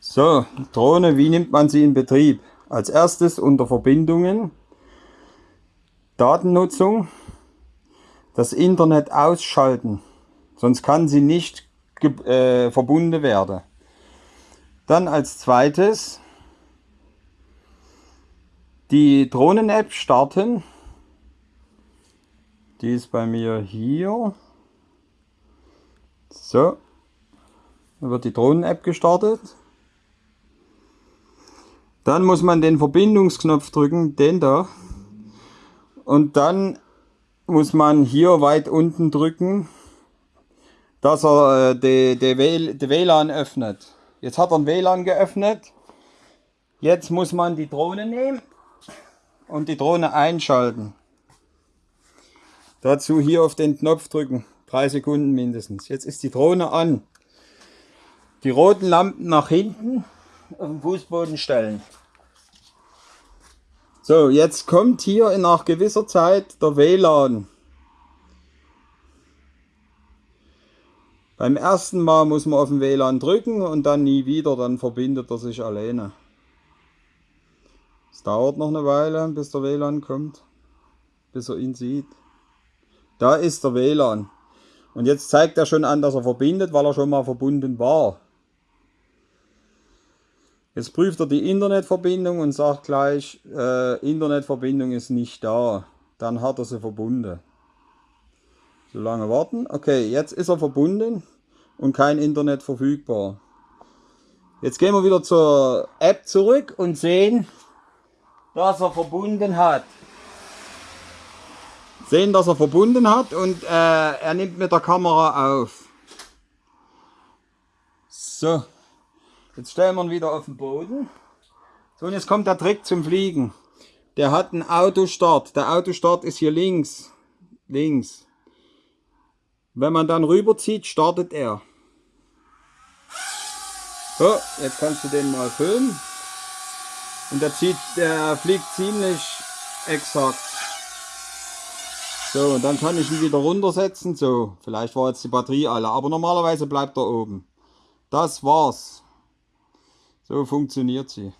So, Drohne, wie nimmt man sie in Betrieb? Als erstes unter Verbindungen, Datennutzung, das Internet ausschalten, sonst kann sie nicht äh, verbunden werden. Dann als zweites die Drohnen-App starten. Die ist bei mir hier. So, dann wird die Drohnen-App gestartet. Dann muss man den Verbindungsknopf drücken, den da. Und dann muss man hier weit unten drücken, dass er äh, die WLAN öffnet. Jetzt hat er ein WLAN geöffnet. Jetzt muss man die Drohne nehmen und die Drohne einschalten. Dazu hier auf den Knopf drücken. Drei Sekunden mindestens. Jetzt ist die Drohne an. Die roten Lampen nach hinten auf den Fußboden stellen. So, jetzt kommt hier nach gewisser Zeit der WLAN. Beim ersten Mal muss man auf den WLAN drücken und dann nie wieder, dann verbindet er sich alleine. Es dauert noch eine Weile, bis der WLAN kommt, bis er ihn sieht. Da ist der WLAN. Und jetzt zeigt er schon an, dass er verbindet, weil er schon mal verbunden war. Jetzt prüft er die Internetverbindung und sagt gleich, äh, Internetverbindung ist nicht da. Dann hat er sie verbunden. So lange warten. Okay, jetzt ist er verbunden und kein Internet verfügbar. Jetzt gehen wir wieder zur App zurück und sehen, dass er verbunden hat. Sehen, dass er verbunden hat und äh, er nimmt mit der Kamera auf. So. Jetzt stellen wir ihn wieder auf den Boden. So, und jetzt kommt der Trick zum Fliegen. Der hat einen Autostart. Der Autostart ist hier links. Links. Wenn man dann rüberzieht, startet er. So, jetzt kannst du den mal filmen. Und der, zieht, der fliegt ziemlich exakt. So, und dann kann ich ihn wieder runtersetzen. So, vielleicht war jetzt die Batterie alle, aber normalerweise bleibt er oben. Das war's. So funktioniert sie.